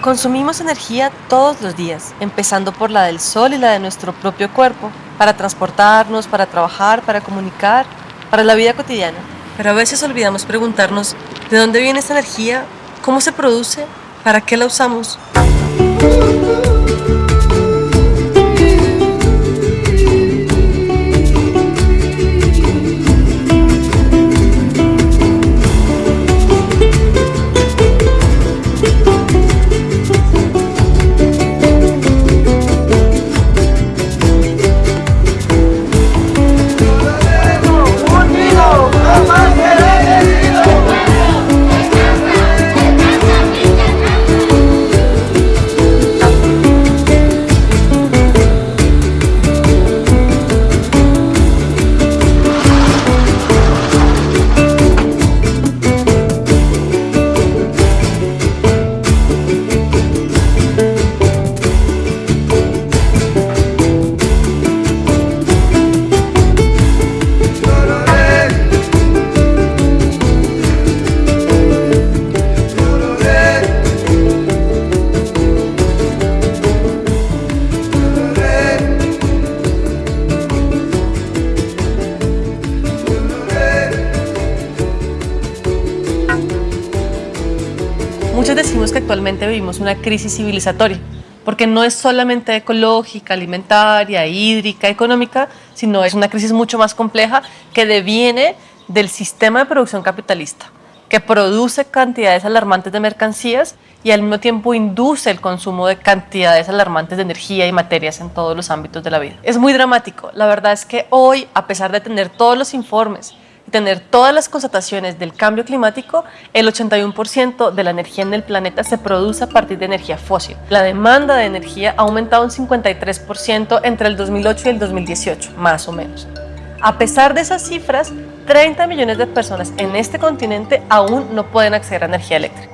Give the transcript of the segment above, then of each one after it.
Consumimos energía todos los días, empezando por la del sol y la de nuestro propio cuerpo, para transportarnos, para trabajar, para comunicar, para la vida cotidiana. Pero a veces olvidamos preguntarnos de dónde viene esta energía, cómo se produce, para qué la usamos. Actualmente vivimos una crisis civilizatoria, porque no es solamente ecológica, alimentaria, hídrica, económica, sino es una crisis mucho más compleja que deviene del sistema de producción capitalista, que produce cantidades alarmantes de mercancías y al mismo tiempo induce el consumo de cantidades alarmantes de energía y materias en todos los ámbitos de la vida. Es muy dramático. La verdad es que hoy, a pesar de tener todos los informes tener todas las constataciones del cambio climático, el 81% de la energía en el planeta se produce a partir de energía fósil. La demanda de energía ha aumentado un 53% entre el 2008 y el 2018, más o menos. A pesar de esas cifras, 30 millones de personas en este continente aún no pueden acceder a energía eléctrica.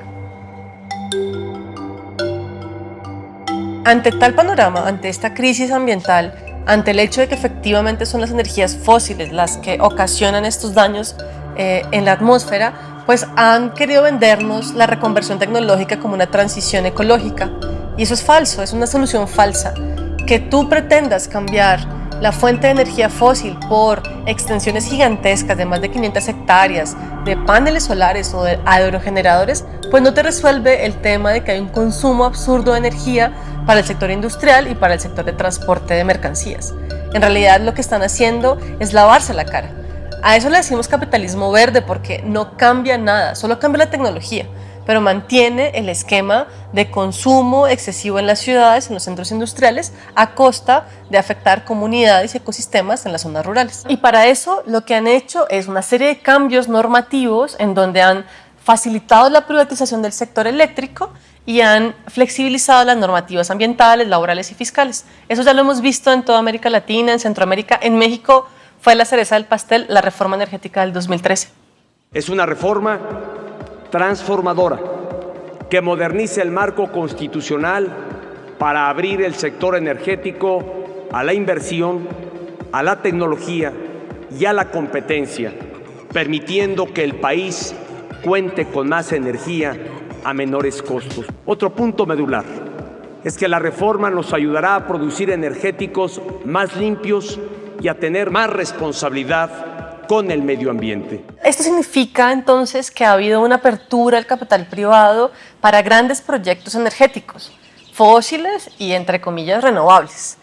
Ante tal panorama, ante esta crisis ambiental, ante el hecho de que efectivamente son las energías fósiles las que ocasionan estos daños eh, en la atmósfera, pues han querido vendernos la reconversión tecnológica como una transición ecológica. Y eso es falso, es una solución falsa. Que tú pretendas cambiar la fuente de energía fósil por extensiones gigantescas de más de 500 hectáreas de paneles solares o de aerogeneradores, pues no te resuelve el tema de que hay un consumo absurdo de energía para el sector industrial y para el sector de transporte de mercancías. En realidad lo que están haciendo es lavarse la cara. A eso le decimos capitalismo verde porque no cambia nada, solo cambia la tecnología pero mantiene el esquema de consumo excesivo en las ciudades, en los centros industriales, a costa de afectar comunidades y ecosistemas en las zonas rurales. Y para eso lo que han hecho es una serie de cambios normativos en donde han facilitado la privatización del sector eléctrico y han flexibilizado las normativas ambientales, laborales y fiscales. Eso ya lo hemos visto en toda América Latina, en Centroamérica, en México fue la cereza del pastel la reforma energética del 2013. Es una reforma transformadora que modernice el marco constitucional para abrir el sector energético a la inversión, a la tecnología y a la competencia, permitiendo que el país cuente con más energía a menores costos. Otro punto medular es que la reforma nos ayudará a producir energéticos más limpios y a tener más responsabilidad con el medio ambiente. Esto significa entonces que ha habido una apertura al capital privado para grandes proyectos energéticos, fósiles y entre comillas renovables.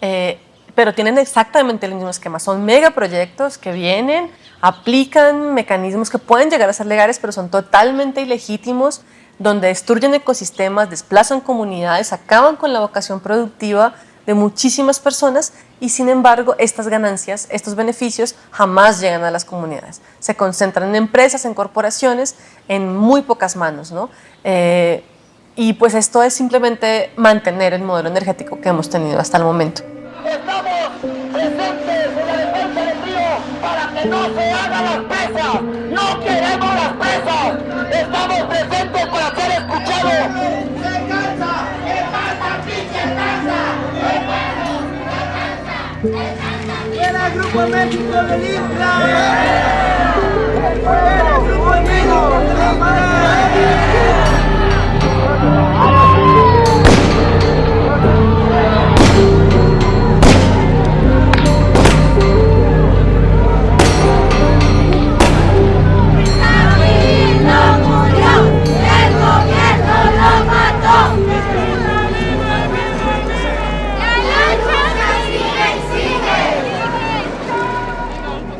Eh, pero tienen exactamente el mismo esquema, son megaproyectos que vienen, aplican mecanismos que pueden llegar a ser legales, pero son totalmente ilegítimos, donde destruyen ecosistemas, desplazan comunidades, acaban con la vocación productiva de muchísimas personas y sin embargo estas ganancias, estos beneficios jamás llegan a las comunidades. Se concentran en empresas, en corporaciones, en muy pocas manos. ¿no? Eh, y pues esto es simplemente mantener el modelo energético que hemos tenido hasta el momento. Estamos presentes en la defensa del río para que no se hagan las presas. No queremos las presas. Estamos presentes para ser escuchados. ¡Era el Grupo México del Isla! ¡Era el Grupo México de la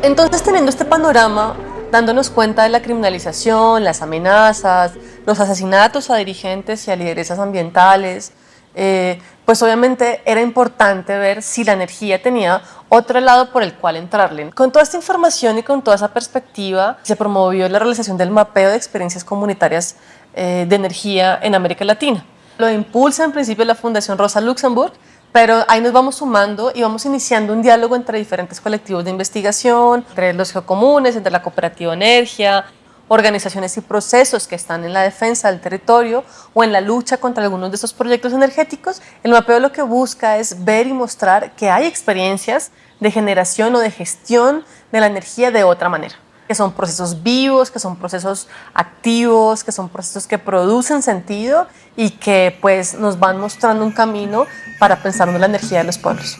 Entonces, teniendo este panorama, dándonos cuenta de la criminalización, las amenazas, los asesinatos a dirigentes y a lideresas ambientales, eh, pues obviamente era importante ver si la energía tenía otro lado por el cual entrarle. Con toda esta información y con toda esa perspectiva, se promovió la realización del mapeo de experiencias comunitarias eh, de energía en América Latina. Lo impulsa en principio la Fundación Rosa Luxemburg, pero ahí nos vamos sumando y vamos iniciando un diálogo entre diferentes colectivos de investigación, entre los geocomunes, entre la cooperativa Energía, organizaciones y procesos que están en la defensa del territorio o en la lucha contra algunos de estos proyectos energéticos, el mapeo lo que busca es ver y mostrar que hay experiencias de generación o de gestión de la energía de otra manera que son procesos vivos, que son procesos activos, que son procesos que producen sentido y que pues nos van mostrando un camino para pensar en la energía de los pueblos.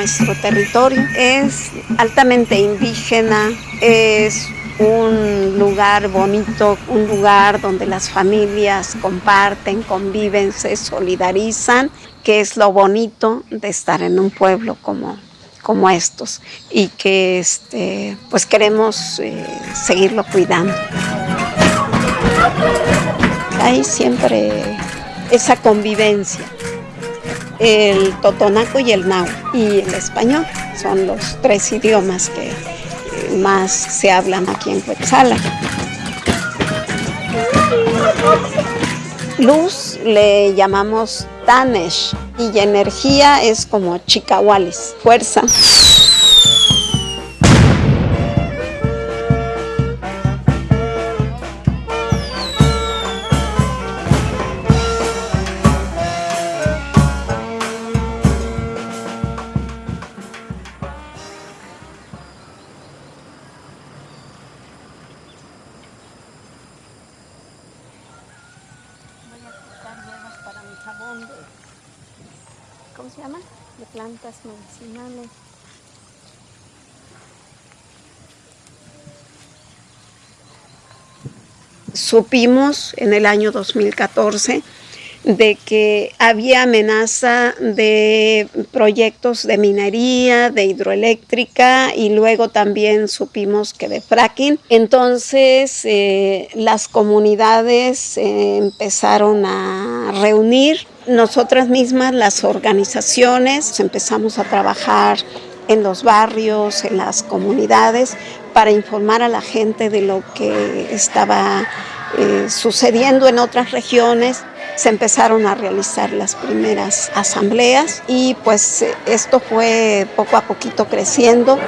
Nuestro territorio. Es altamente indígena, es un lugar bonito, un lugar donde las familias comparten, conviven, se solidarizan, que es lo bonito de estar en un pueblo como, como estos y que este, pues queremos eh, seguirlo cuidando. Hay siempre esa convivencia el totonaco y el náhuatl y el español. Son los tres idiomas que más se hablan aquí en Cuetzala. Luz le llamamos Tanesh y energía es como chicahuales, fuerza. Supimos en el año 2014 de que había amenaza de proyectos de minería, de hidroeléctrica y luego también supimos que de fracking. Entonces eh, las comunidades eh, empezaron a reunir, nosotras mismas, las organizaciones, empezamos a trabajar en los barrios, en las comunidades, para informar a la gente de lo que estaba eh, sucediendo en otras regiones. Se empezaron a realizar las primeras asambleas y pues esto fue poco a poquito creciendo.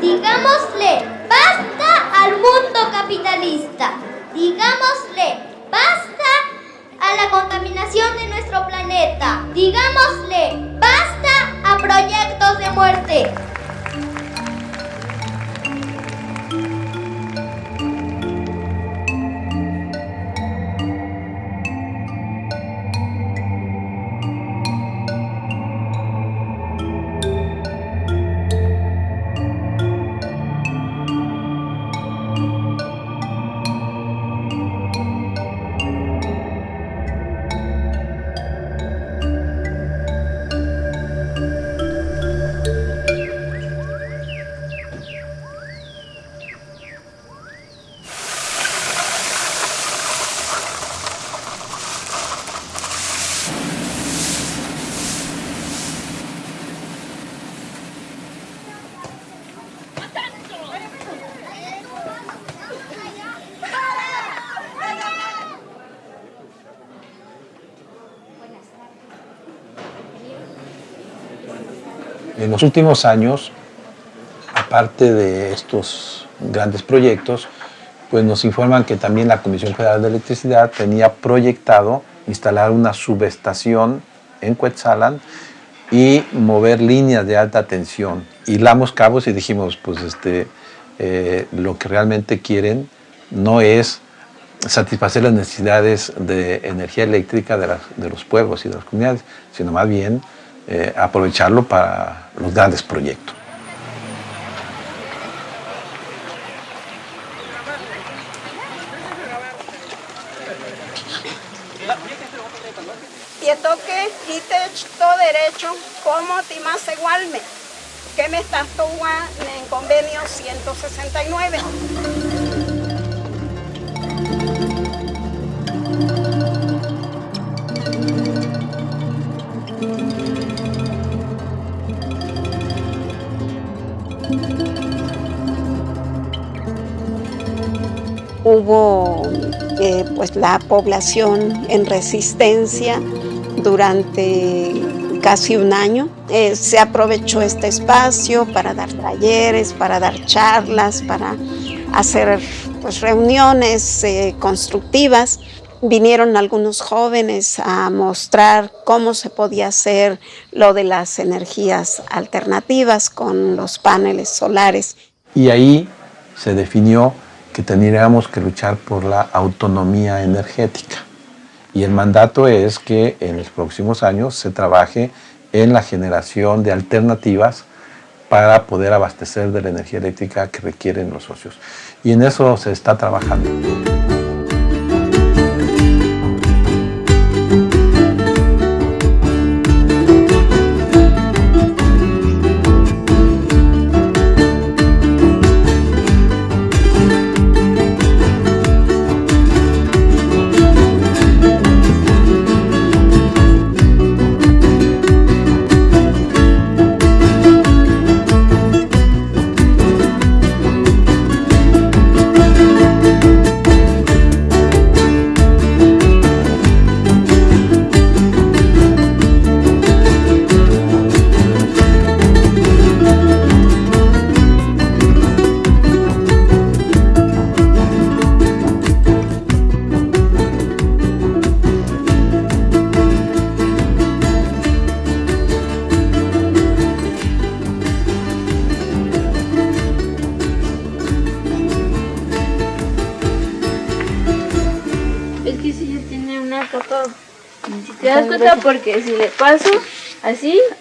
Digámosle basta al mundo capitalista. Digámosle basta a la contaminación de nuestro planeta. Digámosle basta a proyectos de muerte. En los últimos años, aparte de estos grandes proyectos, pues nos informan que también la Comisión Federal de Electricidad tenía proyectado instalar una subestación en Cuetzalan y mover líneas de alta tensión. Hilamos cabos y dijimos, pues este, eh, lo que realmente quieren no es satisfacer las necesidades de energía eléctrica de, de los pueblos y de las comunidades, sino más bien eh, aprovecharlo para los grandes proyectos. La población en resistencia durante casi un año. Eh, se aprovechó este espacio para dar talleres, para dar charlas, para hacer pues, reuniones eh, constructivas. Vinieron algunos jóvenes a mostrar cómo se podía hacer lo de las energías alternativas con los paneles solares. Y ahí se definió que tendríamos que luchar por la autonomía energética. Y el mandato es que en los próximos años se trabaje en la generación de alternativas para poder abastecer de la energía eléctrica que requieren los socios. Y en eso se está trabajando.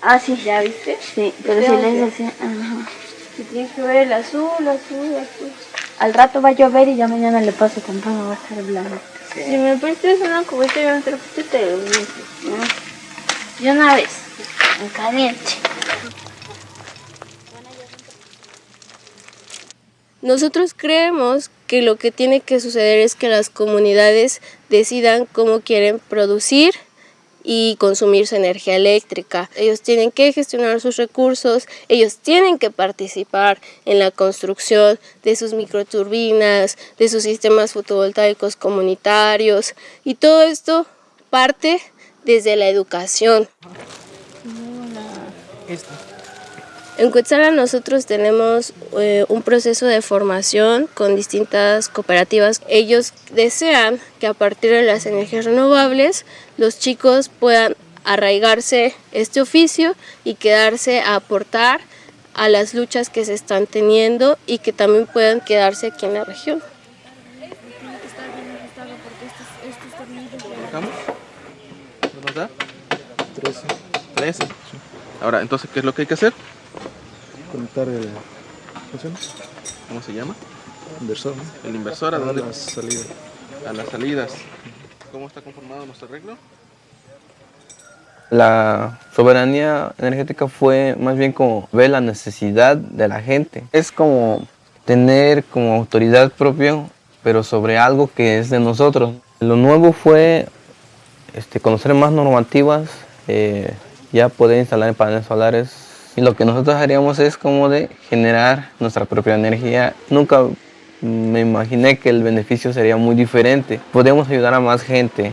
Así, así, ¿ya viste? Sí, pero si así, ajá. Si tienes que ver el azul, azul, azul. Al rato va a llover y ya mañana le paso temprano, va a estar blanco. Si me prestas una cubeta y otra cubeta, te lo digo. Y una vez, en caliente. Nosotros creemos que lo que tiene que suceder es que las comunidades decidan cómo quieren producir y consumir su energía eléctrica. Ellos tienen que gestionar sus recursos, ellos tienen que participar en la construcción de sus microturbinas, de sus sistemas fotovoltaicos comunitarios y todo esto parte desde la educación. En Cuetzala nosotros tenemos eh, un proceso de formación con distintas cooperativas. Ellos desean que a partir de las energías renovables los chicos puedan arraigarse este oficio y quedarse a aportar a las luchas que se están teniendo y que también puedan quedarse aquí en la región. ¿Nos da? 13. 13. Ahora, entonces, ¿qué es lo que hay que hacer? Conectar el... ¿Cómo se llama? Inversor. El inversor, ¿a, dónde? A las salidas. A las salidas. ¿Cómo está conformado nuestro arreglo? La soberanía energética fue más bien como ver la necesidad de la gente. Es como tener como autoridad propia, pero sobre algo que es de nosotros. Lo nuevo fue este, conocer más normativas, eh, ya poder instalar paneles solares y lo que nosotros haríamos es como de generar nuestra propia energía. Nunca me imaginé que el beneficio sería muy diferente. Podemos ayudar a más gente.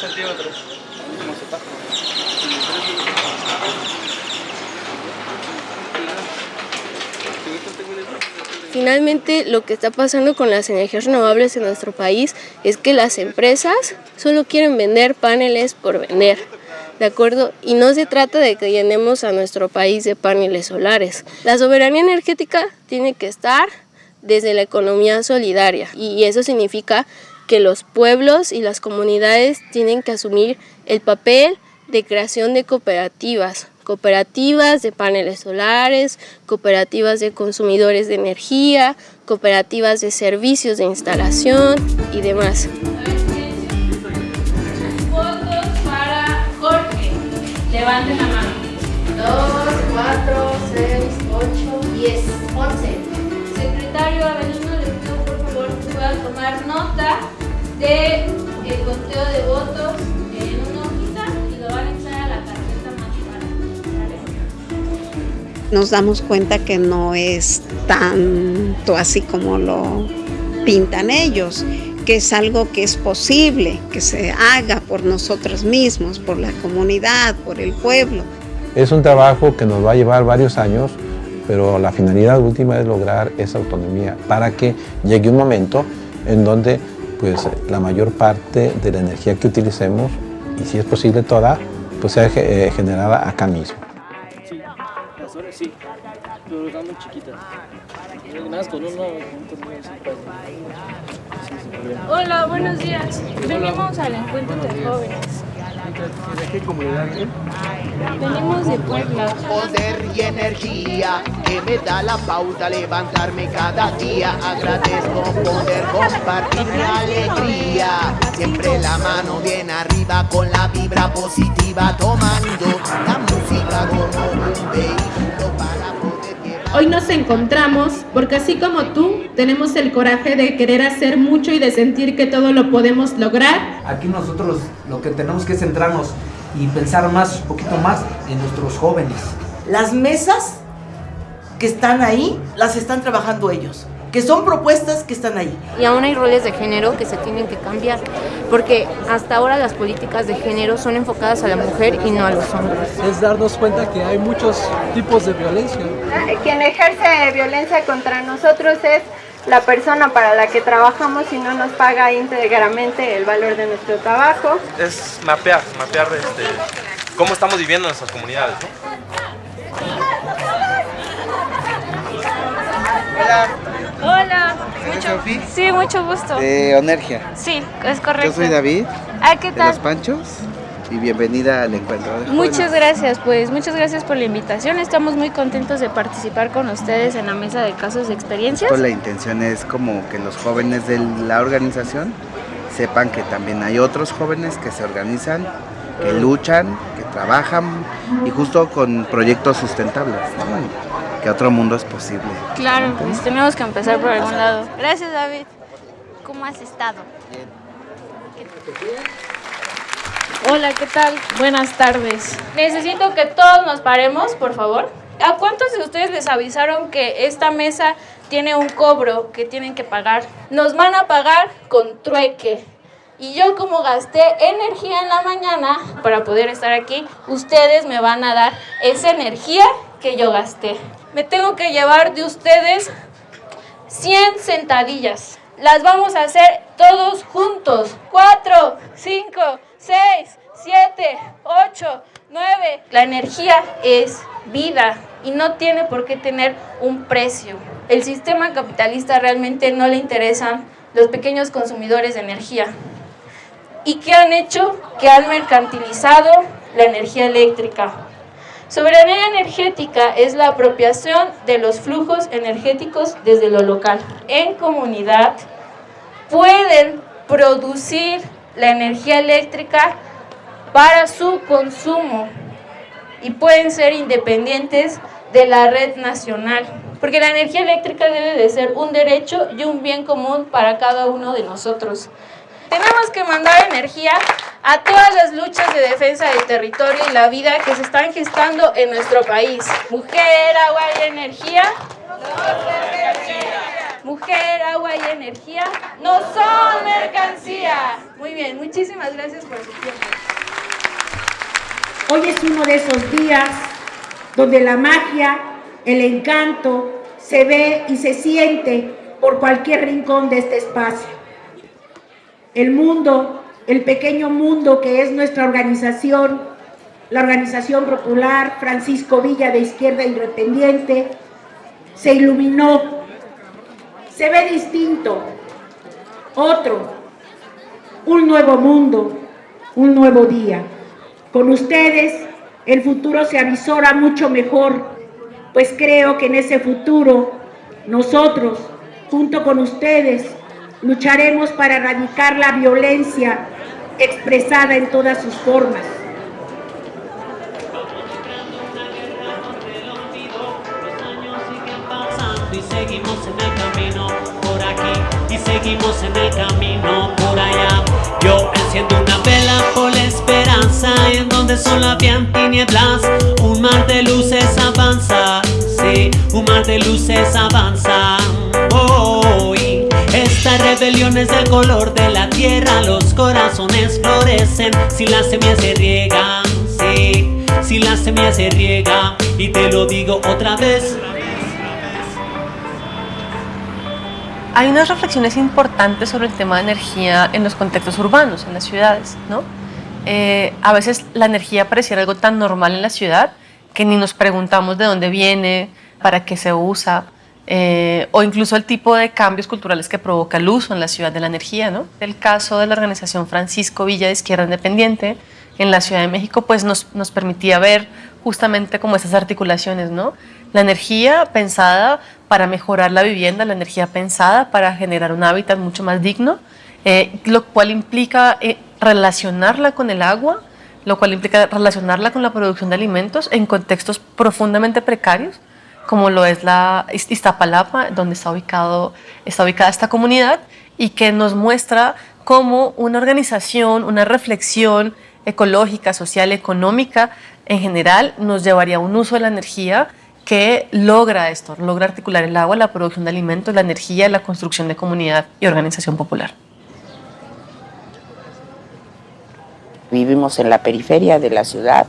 centímetros. Finalmente, lo que está pasando con las energías renovables en nuestro país es que las empresas solo quieren vender paneles por vender. ¿de acuerdo? Y no se trata de que llenemos a nuestro país de paneles solares. La soberanía energética tiene que estar desde la economía solidaria y eso significa que los pueblos y las comunidades tienen que asumir el papel de creación de cooperativas, cooperativas de paneles solares, cooperativas de consumidores de energía, cooperativas de servicios de instalación y demás. Votos para Jorge. Levanten la mano. 2, 4, 6, 8, 10, 11. Secretario Avelino, les pido por favor que puedan tomar nota de el conteo de votos Nos damos cuenta que no es tanto así como lo pintan ellos, que es algo que es posible, que se haga por nosotros mismos, por la comunidad, por el pueblo. Es un trabajo que nos va a llevar varios años, pero la finalidad última es lograr esa autonomía para que llegue un momento en donde pues la mayor parte de la energía que utilicemos, y si es posible toda, pues sea eh, generada acá mismo. Sí, pero están muy chiquitas. Más con uno, Hola, buenos días. Venimos al encuentro de jóvenes. ¿De qué comunidad Venimos de Puebla. Poder y energía que me da la pauta levantarme cada día. Agradezco poder compartir mi alegría. Siempre la mano bien arriba con la vibra positiva, tomando la música como un vehículo. Hoy nos encontramos porque así como tú, tenemos el coraje de querer hacer mucho y de sentir que todo lo podemos lograr. Aquí nosotros lo que tenemos que centrarnos y pensar más, un poquito más en nuestros jóvenes. Las mesas que están ahí, las están trabajando ellos, que son propuestas que están ahí. Y aún hay roles de género que se tienen que cambiar, porque hasta ahora las políticas de género son enfocadas a la mujer y no a los hombres. Es darnos cuenta que hay muchos tipos de violencia. Quien ejerce violencia contra nosotros es la persona para la que trabajamos y no nos paga íntegramente el valor de nuestro trabajo. Es mapear, mapear este, cómo estamos viviendo en nuestras comunidades. Hola. Hola. ¿Eres Sofi? Sí, mucho gusto. De Onergia. Sí, es correcto. Yo soy David. Ah, ¿qué De tal? Los Panchos. Y bienvenida al encuentro de Muchas gracias, pues muchas gracias por la invitación. Estamos muy contentos de participar con ustedes en la mesa de casos de experiencias. Pues la intención es como que los jóvenes de la organización sepan que también hay otros jóvenes que se organizan, que luchan, que trabajan y justo con proyectos sustentables, ¿no? Que otro mundo es posible. Claro, pues tenemos que empezar por algún lado. Gracias, David. ¿Cómo has estado? Hola, ¿qué tal? Buenas tardes. Necesito que todos nos paremos, por favor. ¿A cuántos de ustedes les avisaron que esta mesa tiene un cobro que tienen que pagar? Nos van a pagar con trueque. Y yo como gasté energía en la mañana para poder estar aquí, ustedes me van a dar esa energía que yo gasté. Me tengo que llevar de ustedes 100 sentadillas. Las vamos a hacer todos juntos. 4, 5, 6, 7, 8, 9. La energía es vida y no tiene por qué tener un precio. El sistema capitalista realmente no le interesan los pequeños consumidores de energía. ¿Y qué han hecho? Que han mercantilizado la energía eléctrica. Soberanía energética es la apropiación de los flujos energéticos desde lo local. En comunidad pueden producir la energía eléctrica para su consumo y pueden ser independientes de la red nacional. Porque la energía eléctrica debe de ser un derecho y un bien común para cada uno de nosotros. Tenemos que mandar energía a todas las luchas de defensa del territorio y la vida que se están gestando en nuestro país. Mujer, agua y energía. Mujer, agua y energía no son mercancía. Muy bien, muchísimas gracias por su tiempo. Hoy es uno de esos días donde la magia, el encanto se ve y se siente por cualquier rincón de este espacio. El mundo, el pequeño mundo que es nuestra organización, la Organización Popular Francisco Villa de Izquierda Independiente, se iluminó, se ve distinto, otro, un nuevo mundo, un nuevo día. Con ustedes el futuro se avisora mucho mejor, pues creo que en ese futuro nosotros, junto con ustedes, lucharemos para erradicar la violencia expresada en todas sus formas. y seguimos en el camino por aquí y seguimos en el camino por allá. Yo enciendo una vela por la esperanza en donde solo habían tinieblas. Un mar de luces avanza, sí, un mar de luces avanza. Esta rebelión es del color de la tierra, los corazones florecen si las semillas se riegan, sí, si las semillas se riegan. Y te lo digo otra vez. hay unas reflexiones importantes sobre el tema de energía en los contextos urbanos, en las ciudades. ¿no? Eh, a veces la energía pareciera algo tan normal en la ciudad que ni nos preguntamos de dónde viene, para qué se usa, eh, o incluso el tipo de cambios culturales que provoca el uso en la ciudad de la energía. ¿no? El caso de la organización Francisco Villa de Izquierda Independiente en la Ciudad de México pues nos, nos permitía ver justamente como esas articulaciones, ¿no? La energía pensada para mejorar la vivienda, la energía pensada para generar un hábitat mucho más digno, eh, lo cual implica eh, relacionarla con el agua, lo cual implica relacionarla con la producción de alimentos en contextos profundamente precarios, como lo es la Iztapalapa, donde está, ubicado, está ubicada esta comunidad, y que nos muestra cómo una organización, una reflexión ecológica, social, económica, en general, nos llevaría a un uso de la energía que logra esto, logra articular el agua, la producción de alimentos, la energía, la construcción de comunidad y organización popular. Vivimos en la periferia de la ciudad,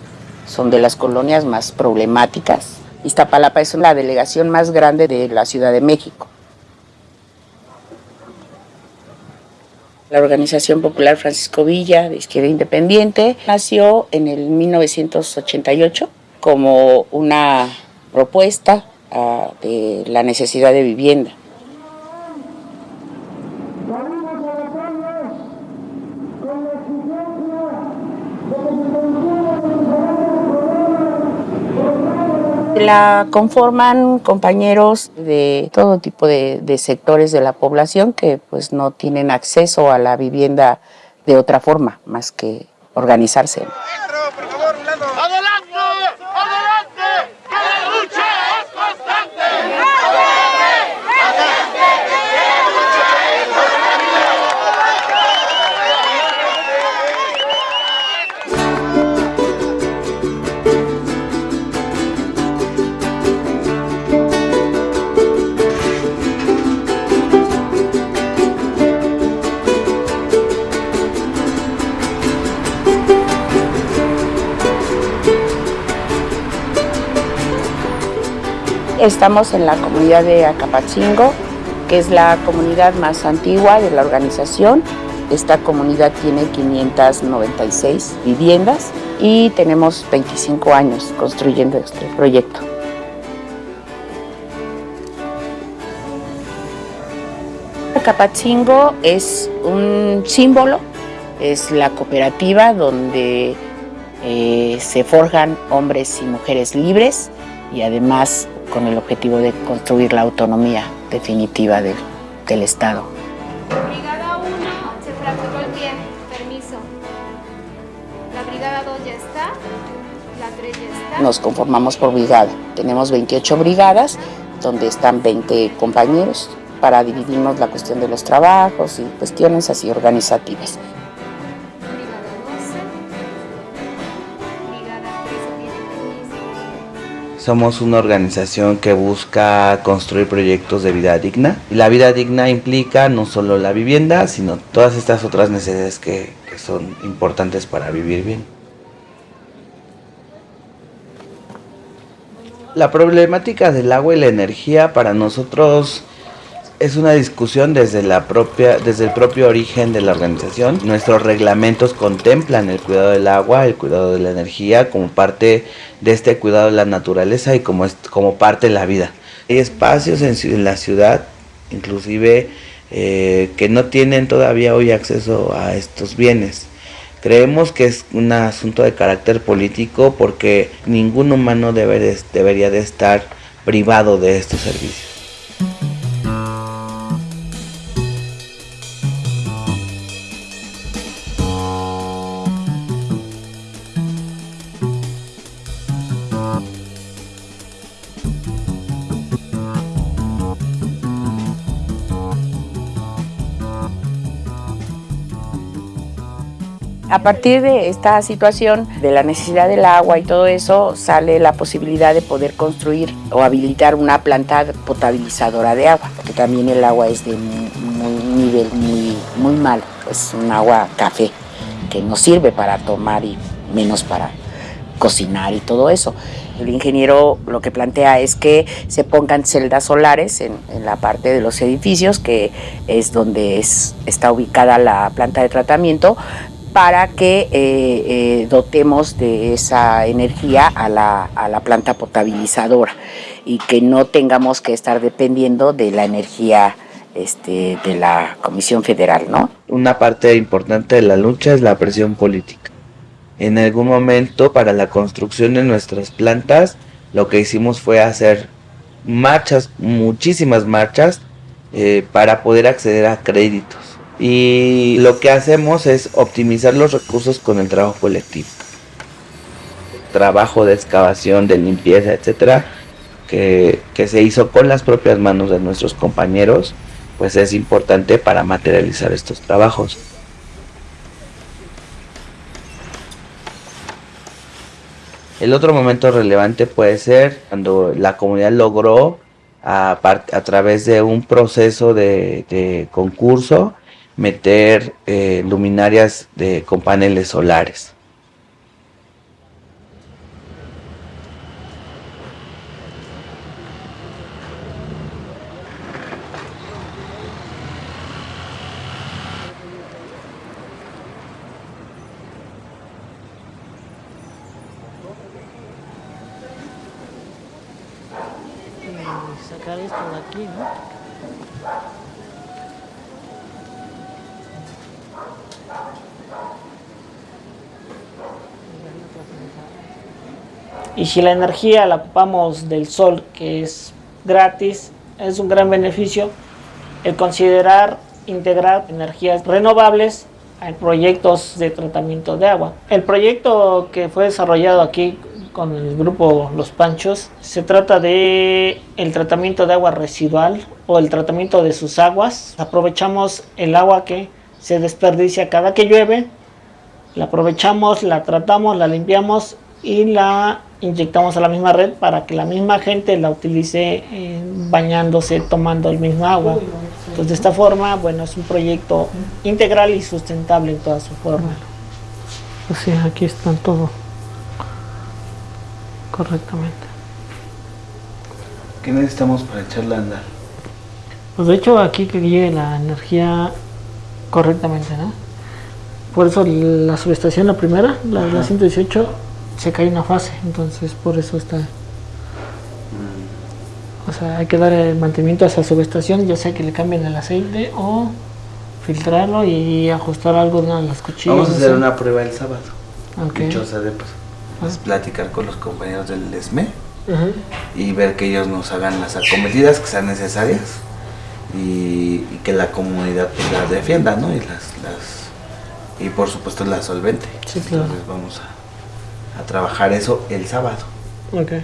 son de las colonias más problemáticas. Iztapalapa es la delegación más grande de la Ciudad de México. La Organización Popular Francisco Villa de Izquierda Independiente nació en el 1988 como una propuesta uh, de la necesidad de vivienda. La conforman compañeros de todo tipo de, sectores de la población que pues no tienen acceso a la vivienda de otra forma más que organizarse. Estamos en la comunidad de Acapachingo, que es la comunidad más antigua de la organización. Esta comunidad tiene 596 viviendas y tenemos 25 años construyendo este proyecto. Acapachingo es un símbolo, es la cooperativa donde eh, se forjan hombres y mujeres libres y además con el objetivo de construir la autonomía definitiva del, del Estado. Brigada 1 se fracturó el pie, permiso. La Brigada 2 ya está, la 3 ya está. Nos conformamos por brigada. Tenemos 28 brigadas donde están 20 compañeros para dividirnos la cuestión de los trabajos y cuestiones así organizativas. Somos una organización que busca construir proyectos de vida digna. Y la vida digna implica no solo la vivienda, sino todas estas otras necesidades que, son importantes para vivir bien. La problemática del agua y la energía para nosotros Es una discusión desde, la propia, desde el propio origen de la organización. Nuestros reglamentos contemplan el cuidado del agua, el cuidado de la energía como parte de este cuidado de la naturaleza y como, como parte de la vida. Hay espacios en, en la ciudad, inclusive eh, que no tienen todavía hoy acceso a estos bienes. Creemos que es un asunto de carácter político porque ningún humano debe debería de estar privado de estos servicios. A partir de esta situación, de la necesidad del agua y todo eso, sale la posibilidad de poder construir o habilitar una planta potabilizadora de agua, porque también el agua es de un nivel muy, muy mal, pues un agua café que no sirve para tomar y menos para cocinar y todo eso. El ingeniero lo que plantea es que se pongan celdas solares en, la parte de los edificios, que es donde es, está ubicada la planta de tratamiento, para que eh, eh, dotemos de esa energía a la, a la, planta potabilizadora y que no tengamos que estar dependiendo de la energía este, de la Comisión Federal. ¿no? Una parte importante de la lucha es la presión política. En algún momento para la construcción de nuestras plantas lo que hicimos fue hacer marchas, muchísimas marchas, eh, para poder acceder a créditos y lo que hacemos es optimizar los recursos con el trabajo colectivo. Trabajo de excavación, de limpieza, etcétera, que, que se hizo con las propias manos de nuestros compañeros, pues es importante para materializar estos trabajos. El otro momento relevante puede ser cuando la comunidad logró a, través de un proceso de concurso meter eh, luminarias de, con paneles solares. sacar esto de aquí, ¿no? Y si la energía la ocupamos del sol, que es gratis, es un gran beneficio el considerar integrar energías renovables a proyectos de tratamiento de agua. El proyecto que fue desarrollado aquí con el grupo Los Panchos se trata de el tratamiento de agua residual o el tratamiento de sus aguas. Aprovechamos el agua que se desperdicia cada que llueve, la aprovechamos, la tratamos, la limpiamos y la inyectamos a la misma red para que la misma gente la utilice eh, bañándose, tomando el mismo agua. Entonces de esta forma, bueno, es un proyecto integral y sustentable en toda su forma. Así, aquí están todo correctamente. ¿Qué necesitamos para echarla a andar? Pues de hecho aquí que llegue la energía correctamente, ¿no? Por eso la subestación, la primera, la, la 118, se cae una fase, entonces por eso está... O sea, hay que dar el mantenimiento a esa subestación, ya sea que le cambien el aceite o filtrarlo y ajustar algo de las cuchillas. Vamos a hacer una prueba el sábado. Okay. de pues, platicar con los compañeros del ESME y ver que ellos nos hagan las acometidas que sean necesarias y, que la comunidad pues, las defienda, ¿no? Y las, las y por supuesto la solvente. Sí, claro. Entonces vamos a a trabajar eso el sábado. Okay.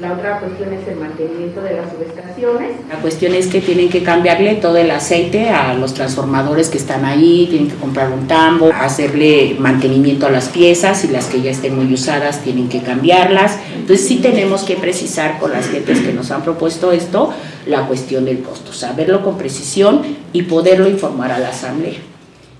La otra cuestión es el mantenimiento de las subestaciones. La cuestión es que tienen que cambiarle todo el aceite a los transformadores que están ahí, tienen que comprar un tambo, hacerle mantenimiento a las piezas y las que ya estén muy usadas tienen que cambiarlas. Entonces sí tenemos que precisar con las gentes que nos han propuesto esto la cuestión del costo, saberlo con precisión y poderlo informar a la asamblea.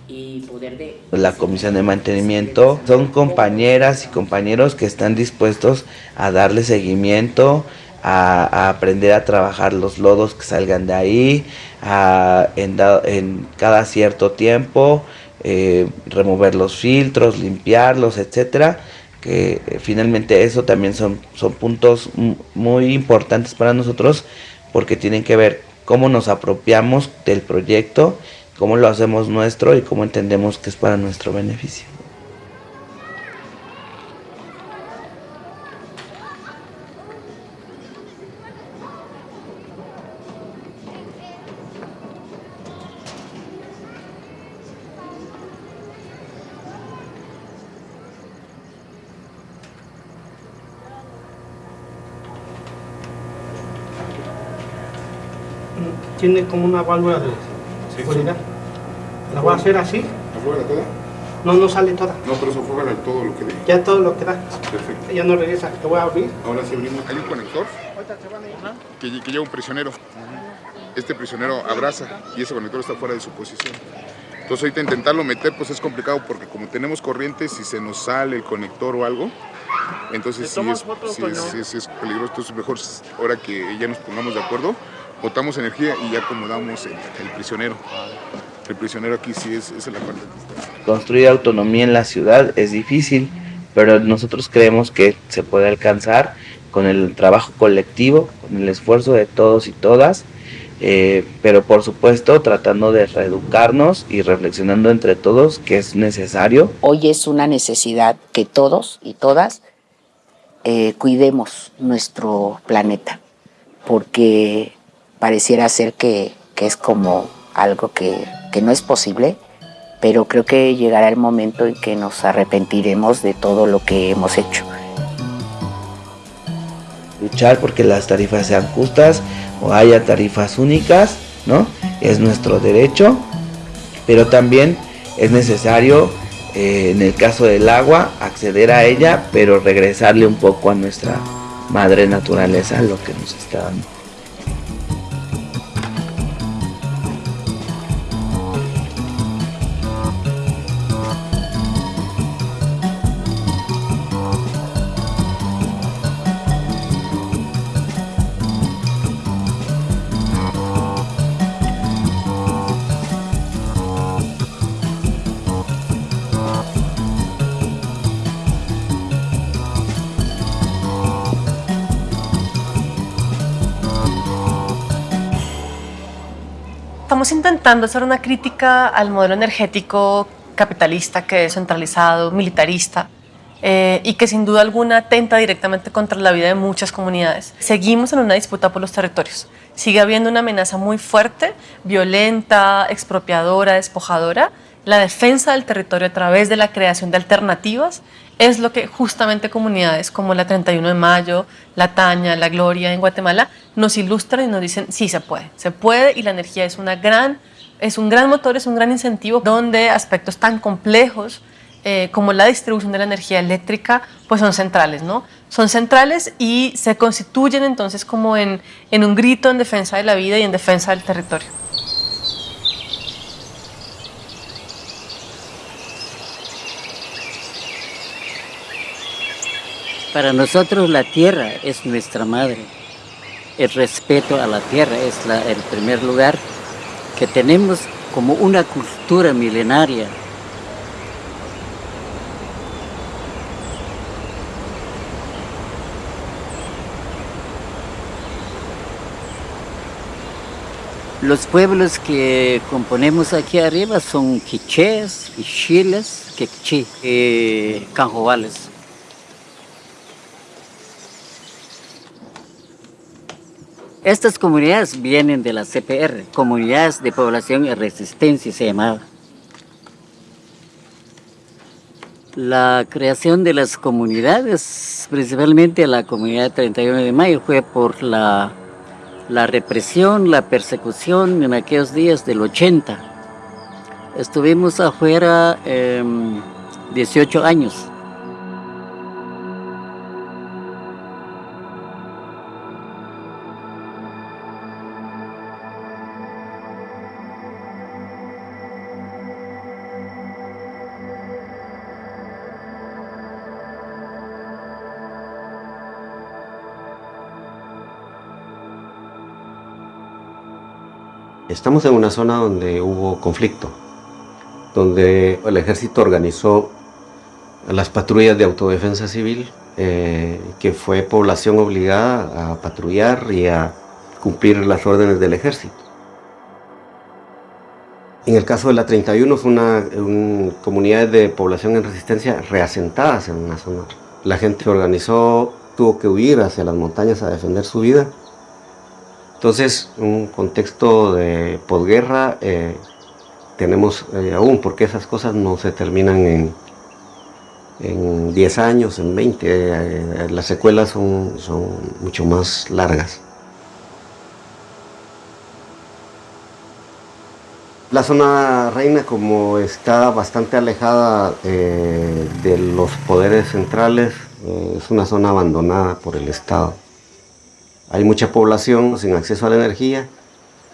Y poder de... La comisión de mantenimiento. son compañeras y compañeros que están dispuestos a darle seguimiento, a, a aprender a trabajar los lodos que salgan de ahí, a, en, da- en cada cierto tiempo, eh, remover los filtros, limpiarlos, etcétera que eh, finalmente eso también son, son puntos mu- muy importantes para nosotros porque tienen que ver cómo nos apropiamos del proyecto, cómo lo hacemos nuestro y cómo entendemos que es para nuestro beneficio. tiene como una válvula de seguridad. A hacer así. ¿Afuera toda? No, no sale toda. No, pero eso fue todo lo que le Ya todo lo que da. Perfecto. Ya no regresa. Te voy a abrir. Ahora sí abrimos. Hay un conector que, lle- que lleva un prisionero. Este prisionero abraza y ese conector está fuera de su posición. Entonces ahorita intentarlo meter pues es complicado porque como tenemos corriente, si se nos sale el conector o algo, entonces sí es, sí es- sí es- sí es peligroso. Entonces mejor ahora que ya nos pongamos de acuerdo, botamos energía y ya acomodamos el, el prisionero. El prisionero aquí sí es, es la parte. Construir autonomía en la ciudad es difícil, pero nosotros creemos que se puede alcanzar con el trabajo colectivo, con el esfuerzo de todos y todas, eh, pero por supuesto tratando de reeducarnos y reflexionando entre todos que es necesario. Hoy es una necesidad que todos y todas eh, cuidemos nuestro planeta, porque pareciera ser que, que es como algo que, que no es posible, pero creo que llegará el momento en que nos arrepentiremos de todo lo que hemos hecho. luchar porque las tarifas sean justas o haya tarifas únicas, ¿no? Es nuestro derecho, pero también es necesario, eh, en el caso del agua, acceder a ella, pero regresarle un poco a nuestra madre naturaleza lo que nos está dando. Estamos intentando hacer una crítica al modelo energético capitalista que es centralizado, militarista eh, y que sin duda alguna atenta directamente contra la vida de muchas comunidades. Seguimos en una disputa por los territorios. Sigue habiendo una amenaza muy fuerte, violenta, expropiadora, despojadora. La defensa del territorio a través de la creación de alternativas es lo que justamente comunidades como la 31 de Mayo, la Taña, la Gloria en Guatemala nos ilustran y nos dicen sí se puede, se puede y la energía es una gran es un gran motor, es un gran incentivo donde aspectos tan complejos eh, como la distribución de la energía eléctrica pues son centrales, ¿no? Son centrales y se constituyen entonces como en, en un grito en defensa de la vida y en defensa del territorio. Para nosotros la tierra es nuestra madre. El respeto a la tierra es el primer lugar que tenemos como una cultura milenaria. Los pueblos que componemos aquí arriba son quichés, quichiles, quechí y canjobales. Estas comunidades vienen de la CPR, Comunidades de Población y Resistencia se llamaba. La creación de las comunidades, principalmente la comunidad 31 de mayo, fue por la, la represión, la persecución en aquellos días del 80. Estuvimos afuera 18 años. Estamos en una zona donde hubo conflicto, donde el ejército organizó las patrullas de autodefensa civil, eh, que fue población obligada a patrullar y a cumplir las órdenes del ejército. En el caso de la 31 fue una, comunidad de población en resistencia reasentadas en una zona. La gente organizó, tuvo que huir hacia las montañas a defender su vida entonces, un contexto de posguerra eh, tenemos eh, aún, porque esas cosas no se terminan en, en 10 años, en 20, eh, las secuelas son, son mucho más largas. La zona reina, como está bastante alejada de los poderes centrales, es una zona abandonada por el Estado. Hay mucha población sin acceso a la energía,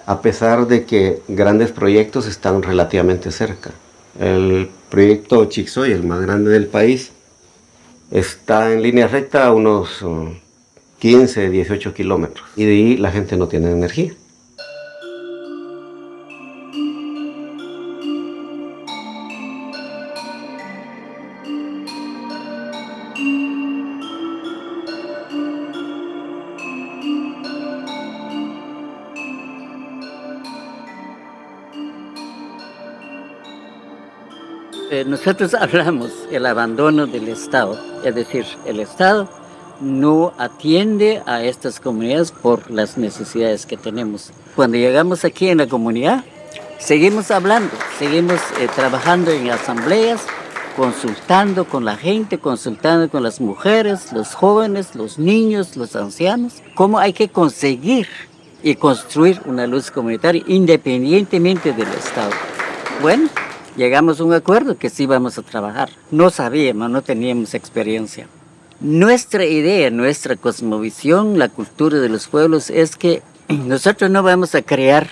a pesar de que grandes proyectos están relativamente cerca. El proyecto Chixoy, el más grande del país, está en línea recta a unos 15, uh, 18 kilómetros. Y de ahí la gente no tiene energía. Nosotros hablamos el abandono del Estado, es decir, el Estado no atiende a estas comunidades por las necesidades que tenemos. Cuando llegamos aquí en la comunidad, seguimos hablando, seguimos eh, trabajando en asambleas, consultando con la gente, consultando con las mujeres, los jóvenes, los niños, los ancianos, cómo hay que conseguir y construir una luz comunitaria independientemente del Estado. Bueno, llegamos a un acuerdo que sí vamos a trabajar. No sabíamos, no teníamos experiencia. Nuestra idea, nuestra cosmovisión, la cultura de los pueblos es que nosotros no vamos a crear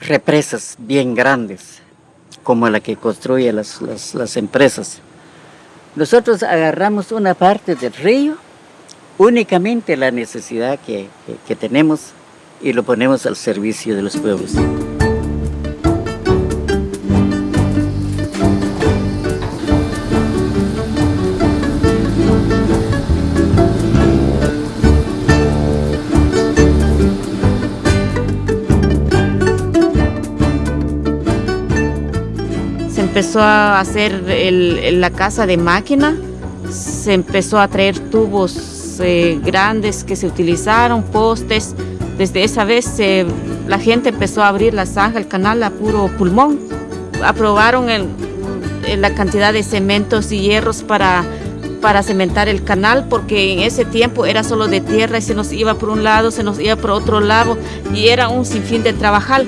represas bien grandes como la que construyen las, las, empresas. Nosotros agarramos una parte del río, únicamente la necesidad que, que tenemos y lo ponemos al servicio de los pueblos. Empezó a hacer la casa de máquina, se empezó a traer tubos eh, grandes que se utilizaron, postes. Desde esa vez la gente empezó a abrir la zanja, el canal a puro pulmón. Aprobaron la cantidad de cementos y hierros para, para cementar el canal porque en ese tiempo era solo de tierra y se nos iba por un lado, se nos iba por otro lado y era un sinfín de trabajar.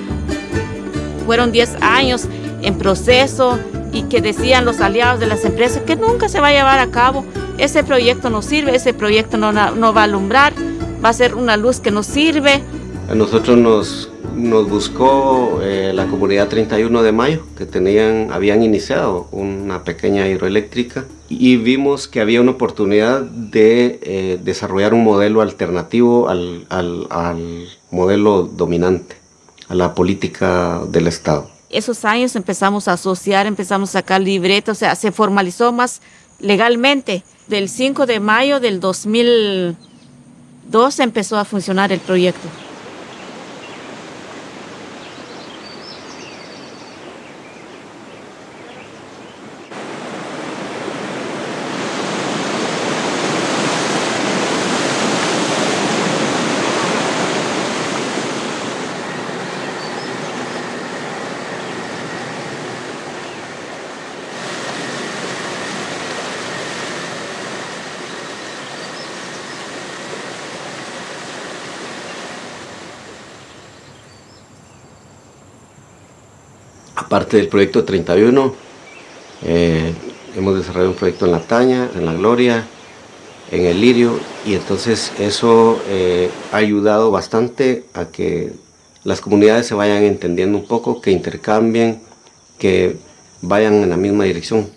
Fueron 10 años en proceso y que decían los aliados de las empresas que nunca se va a llevar a cabo. Ese proyecto no sirve, ese proyecto no, no va a alumbrar, va a ser una luz que no sirve. A nosotros nos, nos buscó eh, la comunidad 31 de mayo, que tenían, habían iniciado una pequeña hidroeléctrica y vimos que había una oportunidad de eh, desarrollar un modelo alternativo al, al, al modelo dominante, a la política del Estado esos años empezamos a asociar, empezamos a sacar libretos, o sea, se formalizó más legalmente. Del 5 de mayo del 2002 empezó a funcionar el proyecto. Aparte del proyecto 31, eh, hemos desarrollado un proyecto en La Taña, en La Gloria, en el Lirio, y entonces eso eh, ha ayudado bastante a que las comunidades se vayan entendiendo un poco, que intercambien, que vayan en la misma dirección.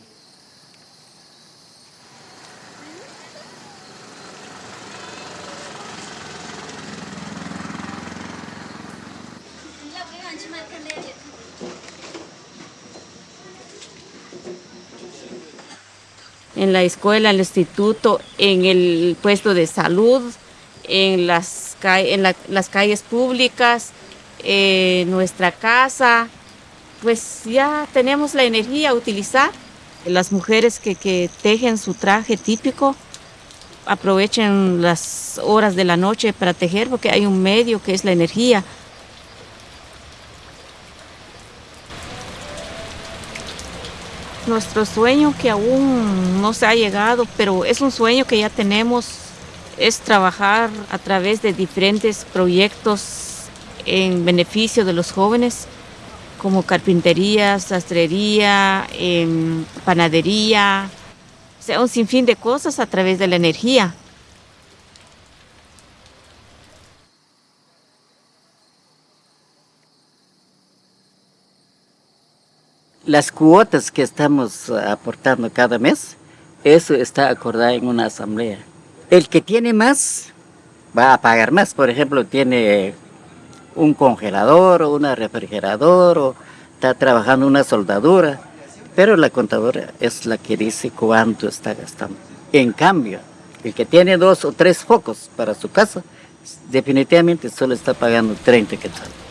En la escuela, en el instituto, en el puesto de salud, en las, en las calles públicas, en nuestra casa, pues ya tenemos la energía a utilizar. Las mujeres que, que tejen su traje típico aprovechen las horas de la noche para tejer porque hay un medio que es la energía. Nuestro sueño que aún no se ha llegado, pero es un sueño que ya tenemos, es trabajar a través de diferentes proyectos en beneficio de los jóvenes, como carpintería, sastrería, em, panadería, sea, un sinfín de cosas a través de la energía. Las cuotas que estamos aportando cada mes, eso está acordado en una asamblea. El que tiene más va a pagar más. Por ejemplo, tiene un congelador o una refrigerador o está trabajando una soldadura, pero la contadora es la que dice cuánto está gastando. En cambio, el que tiene dos o tres focos para su casa, definitivamente solo está pagando 30 quetzales.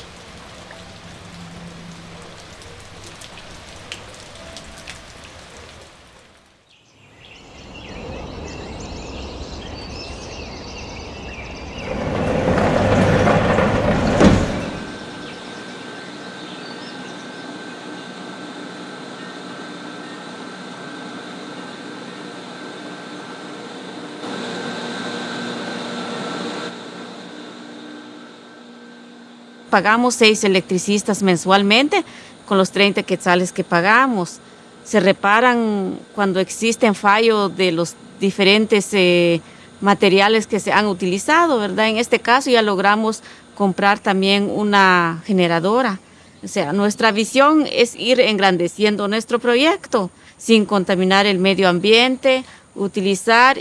Pagamos seis electricistas mensualmente con los 30 quetzales que pagamos. Se reparan cuando existen fallos de los diferentes eh, materiales que se han utilizado, ¿verdad? En este caso ya logramos comprar también una generadora. O sea, nuestra visión es ir engrandeciendo nuestro proyecto sin contaminar el medio ambiente, utilizar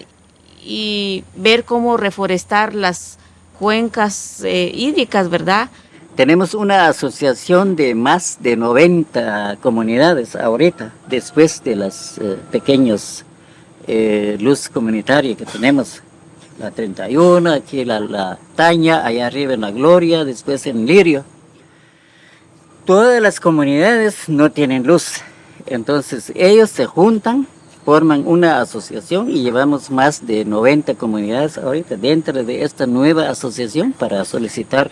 y ver cómo reforestar las cuencas eh, hídricas, ¿verdad? Tenemos una asociación de más de 90 comunidades ahorita, después de las eh, pequeñas eh, luz comunitaria que tenemos. La 31, aquí la, la, Taña, allá arriba en La Gloria, después en Lirio. Todas las comunidades no tienen luz, entonces ellos se juntan, forman una asociación y llevamos más de 90 comunidades ahorita dentro de esta nueva asociación para solicitar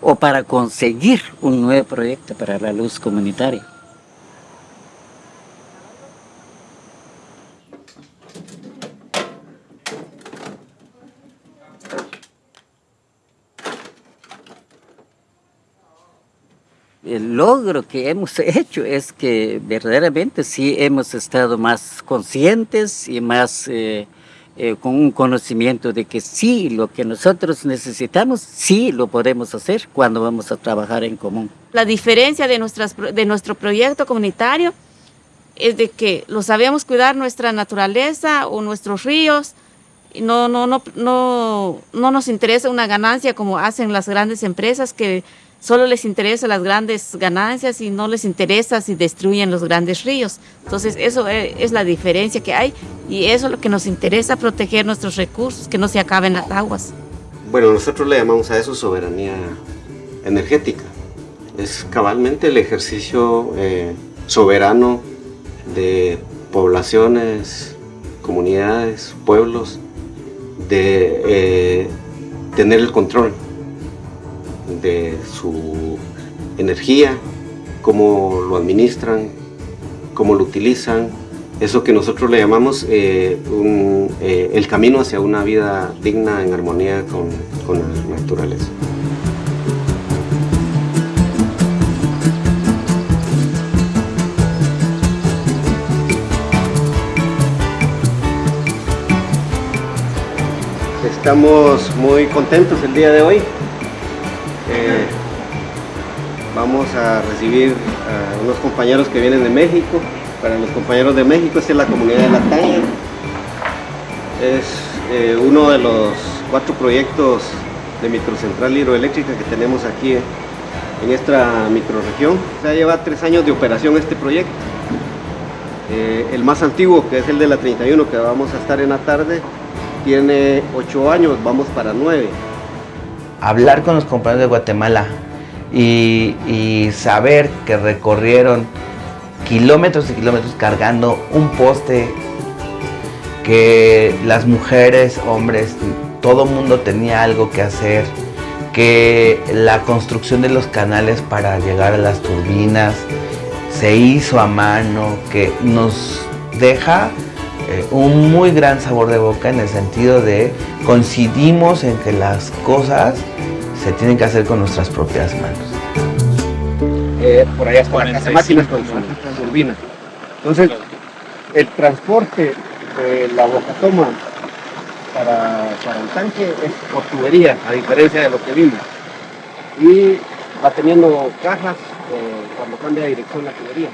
o para conseguir un nuevo proyecto para la luz comunitaria. El logro que hemos hecho es que verdaderamente sí hemos estado más conscientes y más eh, eh, con un conocimiento de que sí, lo que nosotros necesitamos, sí lo podemos hacer cuando vamos a trabajar en común. La diferencia de, nuestras, de nuestro proyecto comunitario es de que lo sabemos cuidar nuestra naturaleza o nuestros ríos, no, no, no, no, no nos interesa una ganancia como hacen las grandes empresas que solo les interesa las grandes ganancias y no les interesa si destruyen los grandes ríos. Entonces eso e, es la diferencia que hay y eso es lo que nos interesa, proteger nuestros recursos, que no se acaben las aguas. Bueno, nosotros le llamamos a eso soberanía energética. Es cabalmente el ejercicio eh, soberano de poblaciones, comunidades, pueblos, de eh, tener el control de su energía, cómo lo administran, cómo lo utilizan, eso que nosotros le llamamos eh, eh, el camino hacia una vida digna en armonía con, con la naturaleza. Estamos muy contentos el día de hoy Vamos a recibir a unos compañeros que vienen de México. Para los compañeros de México, esta es la comunidad de La Tanga. Es eh, uno de los cuatro proyectos de microcentral hidroeléctrica que tenemos aquí en esta microregión. Ya lleva tres años de operación este proyecto. Eh, el más antiguo, que es el de la 31, que vamos a estar en la tarde, tiene ocho años, vamos para nueve. Hablar con los compañeros de Guatemala y, saber que recorrieron kilómetros y kilómetros cargando un poste que las mujeres, hombres, todo mundo tenía algo que hacer, que la construcción de los canales para llegar a las turbinas se hizo a mano, que nos deja eh, un muy gran sabor de boca en el sentido de coincidimos en que las cosas se tienen que hacer con nuestras propias manos. Eh, por allá está la casa máquinas con su turbina. Entonces, el transporte de la boca toma para, para el tanque es por tubería, a diferencia de lo que vimos. Y va teniendo cajas eh, cuando cambia de dirección la tubería.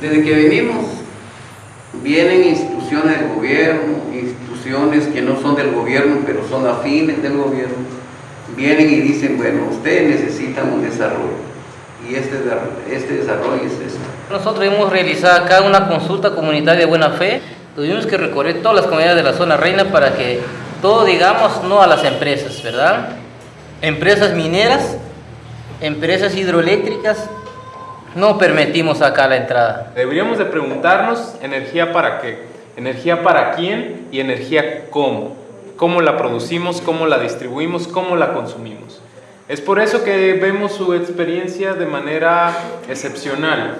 Desde que venimos, vienen instituciones del gobierno, instituciones que no son del gobierno, pero son afines del gobierno, vienen y dicen, bueno, ustedes necesitan un desarrollo, y este, este desarrollo es esto. Nosotros hemos realizado acá una consulta comunitaria de buena fe, tuvimos que recorrer todas las comunidades de la zona reina para que todo digamos no a las empresas, ¿verdad? Empresas mineras, empresas hidroeléctricas, no permitimos acá la entrada. Deberíamos de preguntarnos energía para qué, energía para quién y energía cómo. Cómo la producimos, cómo la distribuimos, cómo la consumimos. Es por eso que vemos su experiencia de manera excepcional,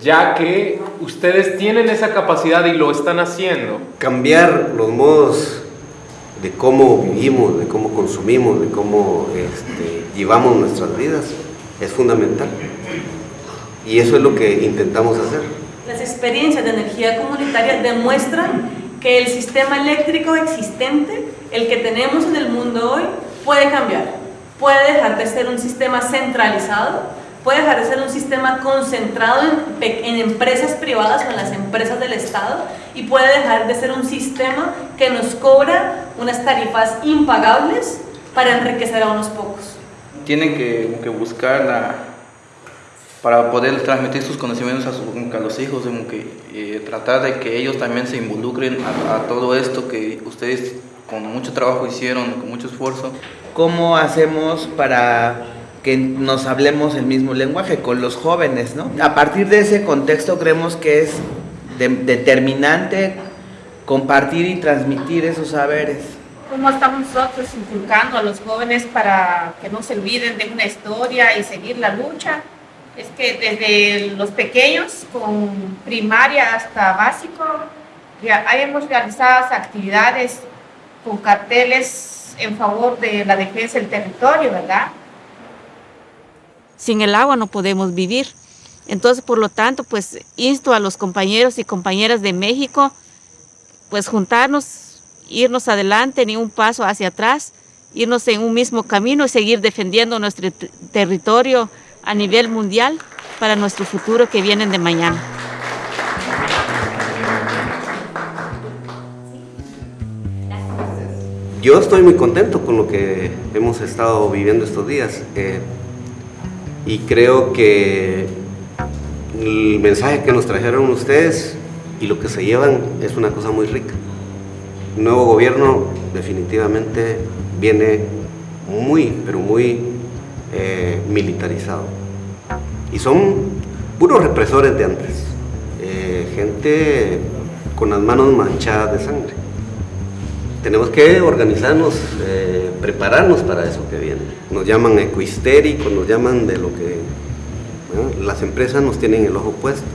ya que ustedes tienen esa capacidad y lo están haciendo. Cambiar los modos de cómo vivimos, de cómo consumimos, de cómo este, llevamos nuestras vidas es fundamental. Y eso es lo que intentamos hacer. Las experiencias de energía comunitaria demuestran que el sistema eléctrico existente, el que tenemos en el mundo hoy, puede cambiar. Puede dejar de ser un sistema centralizado, puede dejar de ser un sistema concentrado en, en, empresas privadas o en las empresas del Estado y puede dejar de ser un sistema que nos cobra unas tarifas impagables para enriquecer a unos pocos. Tienen que, que buscar la, para poder transmitir sus conocimientos a, su, a los hijos, como que, eh, tratar de que ellos también se involucren a, a, todo esto que ustedes con mucho trabajo hicieron, con mucho esfuerzo. ¿Cómo hacemos para que nos hablemos el mismo lenguaje con los jóvenes? ¿no? A partir de ese contexto creemos que es de, determinante compartir y transmitir esos saberes. ¿Cómo estamos nosotros inculcando a los jóvenes para que no se olviden de una historia y seguir la lucha? Es que desde los pequeños, con primaria hasta básico, ya hemos realizado actividades con carteles en favor de la defensa del territorio, ¿verdad? Sin el agua no podemos vivir. Entonces, por lo tanto, pues insto a los compañeros y compañeras de México, pues juntarnos, irnos adelante, ni un paso hacia atrás, irnos en un mismo camino y seguir defendiendo nuestro territorio, a nivel mundial para nuestro futuro que vienen de mañana. Yo estoy muy contento con lo que hemos estado viviendo estos días eh, y creo que el mensaje que nos trajeron ustedes y lo que se llevan es una cosa muy rica. Nuevo gobierno definitivamente viene muy, pero muy eh, militarizado. Y son puros represores de antes, eh, gente con las manos manchadas de sangre. Tenemos que organizarnos, eh, prepararnos para eso que viene. Nos llaman ecohistéricos, nos llaman de lo que... las empresas nos tienen el ojo puesto.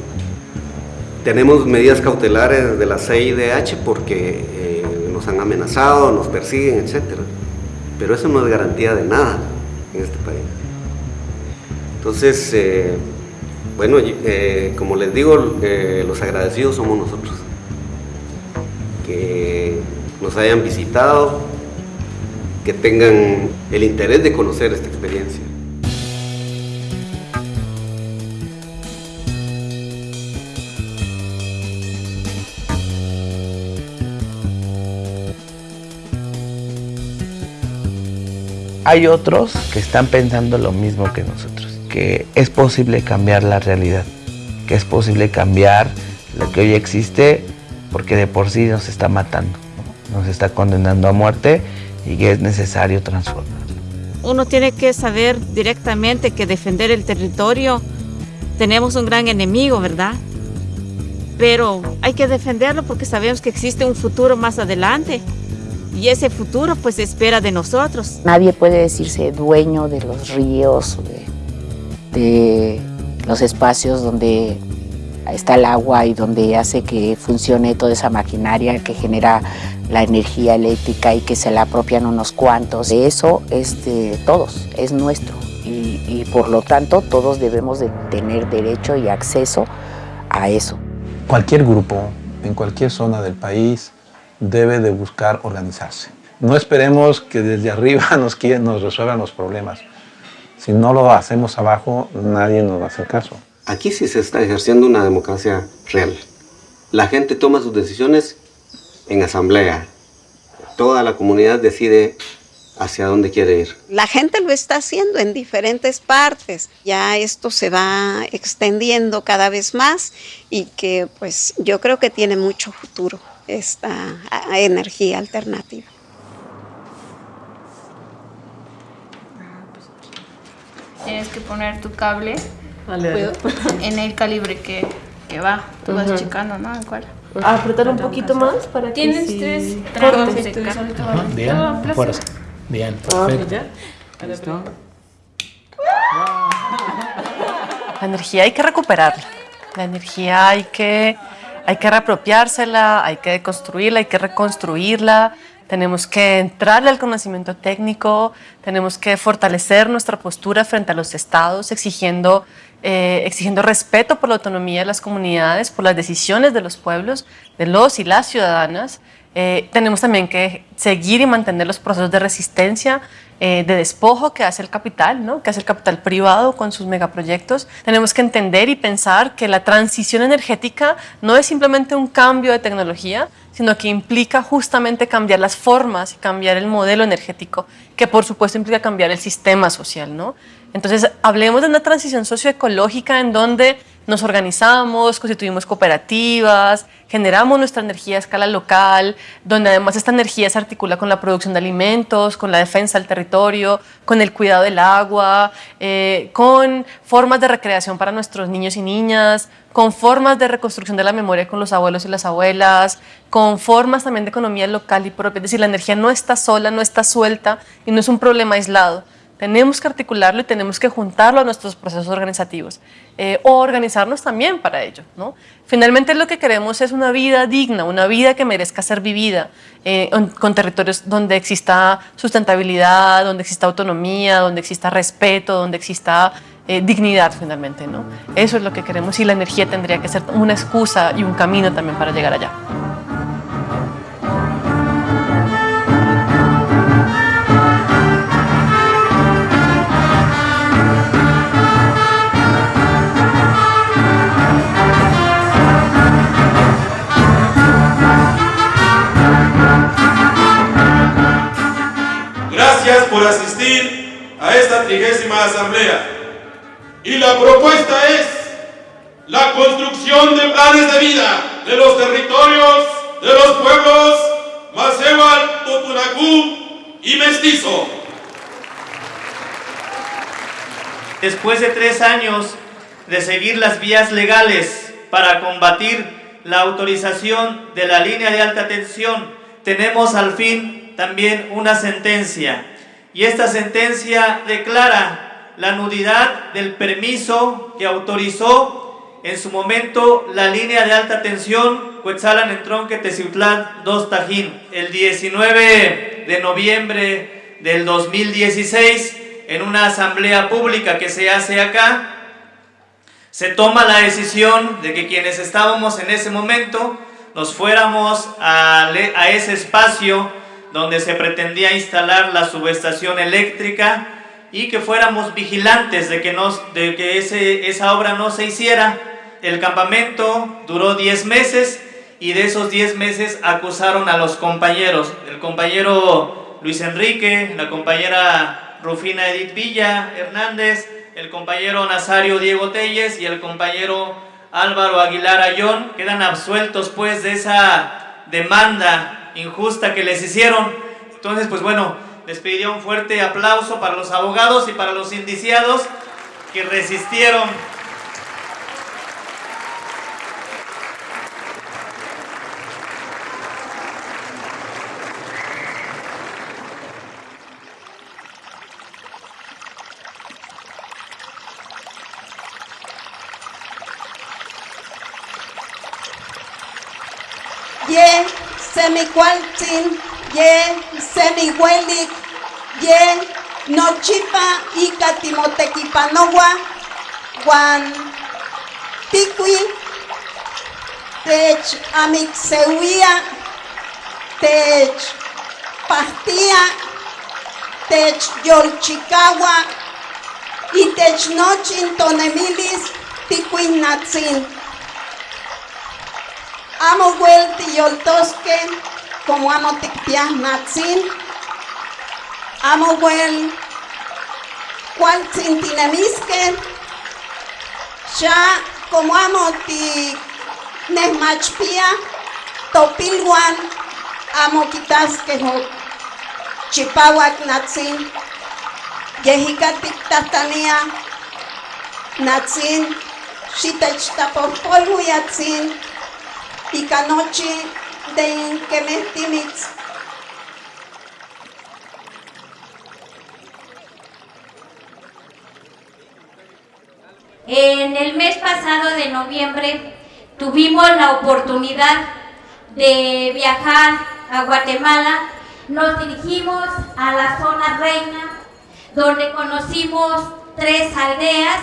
tenemos medidas cautelares de la CIDH porque nos han amenazado, nos persiguen, etc. Pero eso no es garantía de nada en este país. Entonces, eh, bueno, eh, como les digo, los agradecidos somos nosotros. Que nos hayan visitado, que tengan el interés de conocer esta experiencia. Hay otros que están pensando lo mismo que nosotros, que es posible cambiar la realidad, que es posible cambiar lo que hoy existe porque de por sí nos está matando, nos está condenando a muerte y que es necesario transformar. Uno tiene que saber directamente que defender el territorio tenemos un gran enemigo, ¿verdad? Pero hay que defenderlo porque sabemos que existe un futuro más adelante y ese futuro pues espera de nosotros. Nadie puede decirse dueño de los ríos, de, de los espacios donde está el agua y donde hace que funcione toda esa maquinaria que genera la energía eléctrica y que se la apropian unos cuantos. Eso es de todos, es nuestro y, y por lo tanto todos debemos de tener derecho y acceso a eso. Cualquier grupo en cualquier zona del país debe de buscar organizarse. No esperemos que desde arriba nos, nos resuelvan los problemas. Si no lo hacemos abajo, nadie nos va a hacer caso. Aquí sí se está ejerciendo una democracia real. La gente toma sus decisiones en asamblea. Toda la comunidad decide hacia dónde quiere ir. La gente lo está haciendo en diferentes partes. Ya esto se va extendiendo cada vez más y que pues yo creo que tiene mucho futuro esta energía alternativa. Tienes que poner tu cable en el calibre que, que va. Tú vas checando, ¿no? ¿En cuál? Ah, apretar un poquito más para que Tienes sí tres tramos de ca- Ajá, Bien, placer. fuerza. Bien, Ah, perfecto. La energía hay que recuperarla. La energía hay que, hay que reapropiársela, hay que construirla, hay que reconstruirla. Tenemos que entrarle al conocimiento técnico, tenemos que fortalecer nuestra postura frente a los estados, exigiendo, eh, exigiendo respeto por la autonomía de las comunidades, por las decisiones de los pueblos, de los y las ciudadanas. Eh, tenemos también que seguir y mantener los procesos de resistencia, eh, de despojo que hace el capital, ¿no? que hace el capital privado con sus megaproyectos. Tenemos que entender y pensar que la transición energética no es simplemente un cambio de tecnología, sino que implica justamente cambiar las formas y cambiar el modelo energético, que por supuesto implica cambiar el sistema social. ¿no? Entonces, hablemos de una transición socioecológica en donde nos organizamos, constituimos cooperativas, generamos nuestra energía a escala local, donde además esta energía se articula con la producción de alimentos, con la defensa del territorio, con el cuidado del agua, eh, con formas de recreación para nuestros niños y niñas, con formas de reconstrucción de la memoria con los abuelos y las abuelas, con formas también de economía local y propia. Es decir, la energía no está sola, no está suelta y no es un problema aislado. Tenemos que articularlo y tenemos que juntarlo a nuestros procesos organizativos eh, o organizarnos también para ello. ¿no? Finalmente lo que queremos es una vida digna, una vida que merezca ser vivida, eh, on- con territorios donde exista sustentabilidad, donde exista autonomía, donde exista respeto, donde exista eh, dignidad finalmente. ¿no? Eso es lo que queremos y la energía tendría que ser una excusa y un camino también para llegar allá. Por asistir a esta trigésima asamblea. Y la propuesta es la construcción de planes de vida de los territorios de los pueblos Macebal, Totunacú y Mestizo. Después de tres años de seguir las vías legales para combatir la autorización de la línea de alta tensión, tenemos al fin también una sentencia. Y esta sentencia declara la nulidad del permiso que autorizó en su momento la línea de alta tensión Cuetzalan en Tronque Teciutlán 2 Tajín. El 19 de noviembre del 2016, en una asamblea pública que se hace acá, se toma la decisión de que quienes estábamos en ese momento nos fuéramos a ese espacio donde se pretendía instalar la subestación eléctrica y que fuéramos vigilantes de que, nos, de que ese, esa obra no se hiciera. El campamento duró 10 meses y de esos 10 meses acusaron a los compañeros, el compañero Luis Enrique, la compañera Rufina Edith Villa Hernández, el compañero Nazario Diego Telles y el compañero Álvaro Aguilar Ayón, quedan absueltos pues de esa demanda injusta que les hicieron. Entonces, pues bueno, les pediría un fuerte aplauso para los abogados y para los indiciados que resistieron ye semicualtzin, ye semihuelik, ye nochipa ika timotekipanowa, wan tikui, tech amixeuia, tech pastía, tech yolchikawa, y tech nochin tonemilis. Amo wel tiyoltoske como amo tikpiah natzin. Amo wel cual tintinemiske. Ya como amo ti nesmachpia topilwan amo kitaske ho chipawak natzin. Yehika tiktastania natzin. Xitechtapospolhu yatzin. Icanochi de Inquemestimitz. En el mes pasado de noviembre tuvimos la oportunidad de viajar a Guatemala. Nos dirigimos a la zona reina, donde conocimos tres aldeas,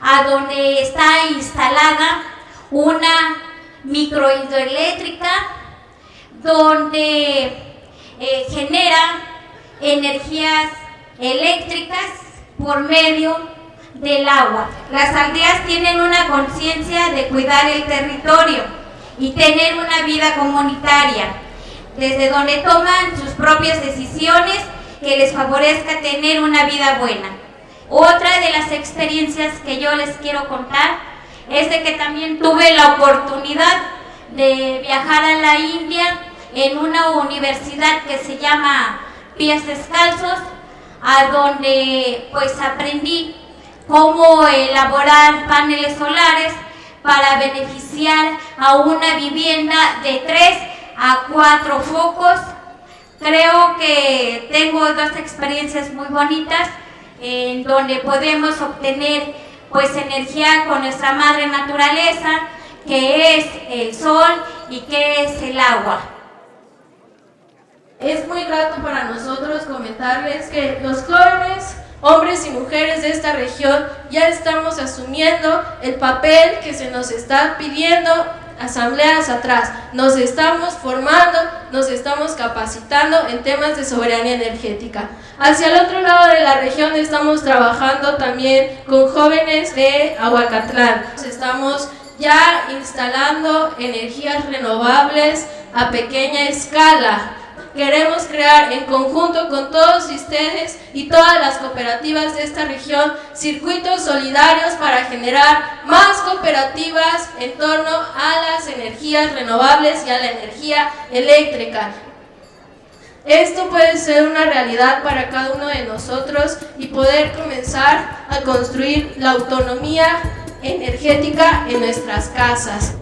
a donde está instalada una microhidroeléctrica donde eh, genera energías eléctricas por medio del agua. Las aldeas tienen una conciencia de cuidar el territorio y tener una vida comunitaria, desde donde toman sus propias decisiones que les favorezca tener una vida buena. Otra de las experiencias que yo les quiero contar es de que también tuve la oportunidad de viajar a la India en una universidad que se llama Pies Descalzos, a donde pues aprendí cómo elaborar paneles solares para beneficiar a una vivienda de 3 a 4 focos. Creo que tengo dos experiencias muy bonitas en donde podemos obtener pues energía con nuestra madre naturaleza, que es el sol y que es el agua. Es muy grato para nosotros comentarles que los jóvenes, hombres y mujeres de esta región ya estamos asumiendo el papel que se nos está pidiendo asambleas atrás. Nos estamos formando, nos estamos capacitando en temas de soberanía energética. Hacia el otro lado de la región estamos trabajando también con jóvenes de Aguacatlán. Estamos ya instalando energías renovables a pequeña escala. Queremos crear en conjunto con todos ustedes y todas las cooperativas de esta región circuitos solidarios para generar más cooperativas en torno a las energías renovables y a la energía eléctrica. Esto puede ser una realidad para cada uno de nosotros y poder comenzar a construir la autonomía energética en nuestras casas.